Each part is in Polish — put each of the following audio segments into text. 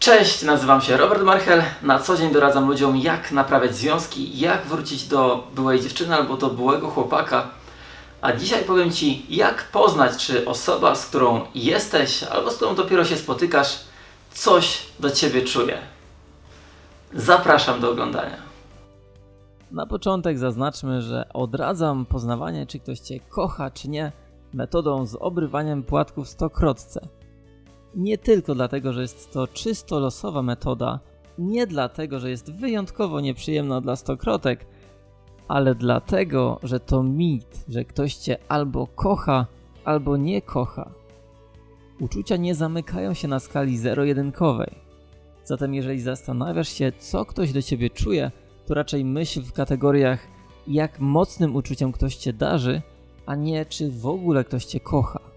Cześć, nazywam się Robert Marchel. Na co dzień doradzam ludziom, jak naprawiać związki, jak wrócić do byłej dziewczyny albo do byłego chłopaka. A dzisiaj powiem Ci, jak poznać, czy osoba, z którą jesteś albo z którą dopiero się spotykasz, coś do Ciebie czuje. Zapraszam do oglądania. Na początek zaznaczmy, że odradzam poznawanie, czy ktoś Cię kocha, czy nie, metodą z obrywaniem płatków stokrotce. Nie tylko dlatego, że jest to czysto losowa metoda, nie dlatego, że jest wyjątkowo nieprzyjemna dla stokrotek, ale dlatego, że to mit, że ktoś Cię albo kocha, albo nie kocha. Uczucia nie zamykają się na skali zero-jedynkowej. Zatem jeżeli zastanawiasz się, co ktoś do Ciebie czuje, to raczej myśl w kategoriach, jak mocnym uczuciem ktoś Cię darzy, a nie czy w ogóle ktoś Cię kocha.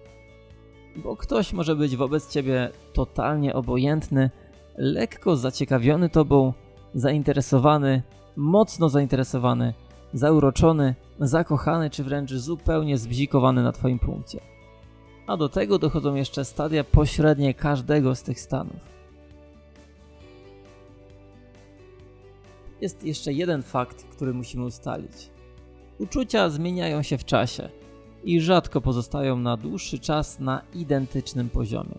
Bo ktoś może być wobec Ciebie totalnie obojętny, lekko zaciekawiony Tobą, zainteresowany, mocno zainteresowany, zauroczony, zakochany czy wręcz zupełnie zbzikowany na Twoim punkcie. A do tego dochodzą jeszcze stadia pośrednie każdego z tych stanów. Jest jeszcze jeden fakt, który musimy ustalić. Uczucia zmieniają się w czasie i rzadko pozostają na dłuższy czas na identycznym poziomie.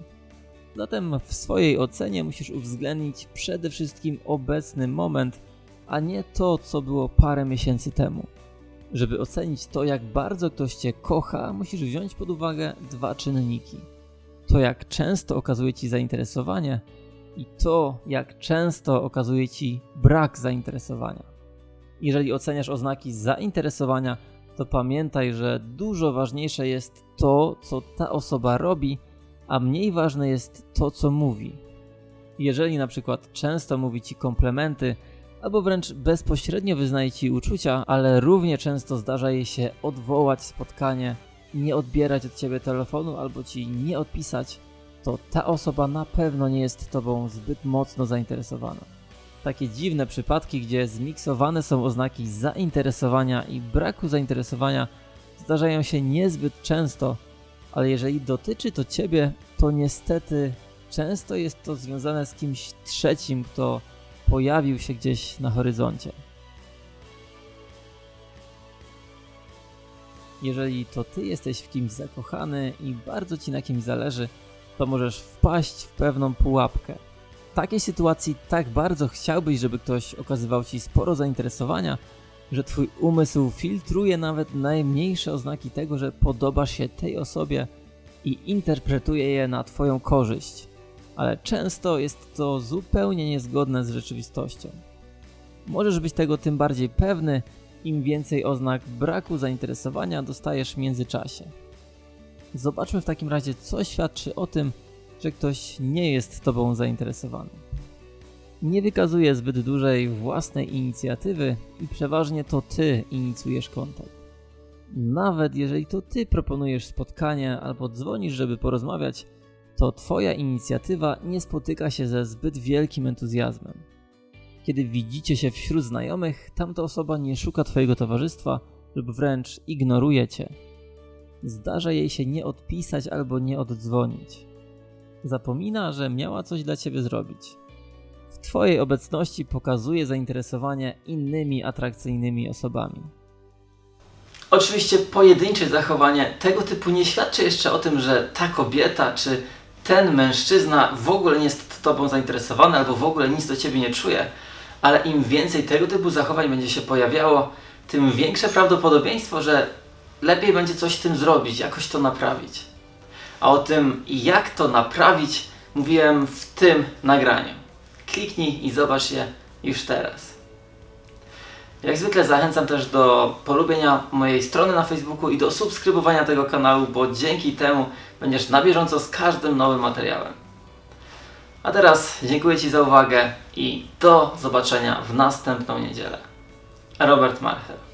Zatem w swojej ocenie musisz uwzględnić przede wszystkim obecny moment, a nie to, co było parę miesięcy temu. Żeby ocenić to, jak bardzo ktoś Cię kocha, musisz wziąć pod uwagę dwa czynniki. To, jak często okazuje Ci zainteresowanie i to, jak często okazuje Ci brak zainteresowania. Jeżeli oceniasz oznaki zainteresowania, to pamiętaj, że dużo ważniejsze jest to, co ta osoba robi, a mniej ważne jest to, co mówi. Jeżeli na przykład często mówi Ci komplementy, albo wręcz bezpośrednio wyznaje Ci uczucia, ale równie często zdarza jej się odwołać spotkanie, nie odbierać od Ciebie telefonu albo Ci nie odpisać, to ta osoba na pewno nie jest Tobą zbyt mocno zainteresowana. Takie dziwne przypadki, gdzie zmiksowane są oznaki zainteresowania i braku zainteresowania, zdarzają się niezbyt często, ale jeżeli dotyczy to Ciebie, to niestety często jest to związane z kimś trzecim, kto pojawił się gdzieś na horyzoncie. Jeżeli to Ty jesteś w kimś zakochany i bardzo Ci na kimś zależy, to możesz wpaść w pewną pułapkę. Takiej sytuacji tak bardzo chciałbyś, żeby ktoś okazywał Ci sporo zainteresowania, że Twój umysł filtruje nawet najmniejsze oznaki tego, że podobasz się tej osobie i interpretuje je na Twoją korzyść. Ale często jest to zupełnie niezgodne z rzeczywistością. Możesz być tego tym bardziej pewny, im więcej oznak braku zainteresowania dostajesz w międzyczasie. Zobaczmy w takim razie, co świadczy o tym, że ktoś nie jest Tobą zainteresowany. Nie wykazuje zbyt dużej własnej inicjatywy i przeważnie to Ty inicjujesz kontakt. Nawet jeżeli to Ty proponujesz spotkanie albo dzwonisz, żeby porozmawiać, to Twoja inicjatywa nie spotyka się ze zbyt wielkim entuzjazmem. Kiedy widzicie się wśród znajomych, tamta osoba nie szuka Twojego towarzystwa lub wręcz ignoruje Cię. Zdarza jej się nie odpisać albo nie oddzwonić. Zapomina, że miała coś dla Ciebie zrobić. W Twojej obecności pokazuje zainteresowanie innymi atrakcyjnymi osobami. Oczywiście pojedyncze zachowanie tego typu nie świadczy jeszcze o tym, że ta kobieta czy ten mężczyzna w ogóle nie jest Tobą zainteresowany albo w ogóle nic do Ciebie nie czuje, ale im więcej tego typu zachowań będzie się pojawiało, tym większe prawdopodobieństwo, że lepiej będzie coś z tym zrobić, jakoś to naprawić. A o tym, jak to naprawić, mówiłem w tym nagraniu. Kliknij i zobacz je już teraz. Jak zwykle zachęcam też do polubienia mojej strony na Facebooku i do subskrybowania tego kanału, bo dzięki temu będziesz na bieżąco z każdym nowym materiałem. A teraz dziękuję Ci za uwagę i do zobaczenia w następną niedzielę. Robert Marchel.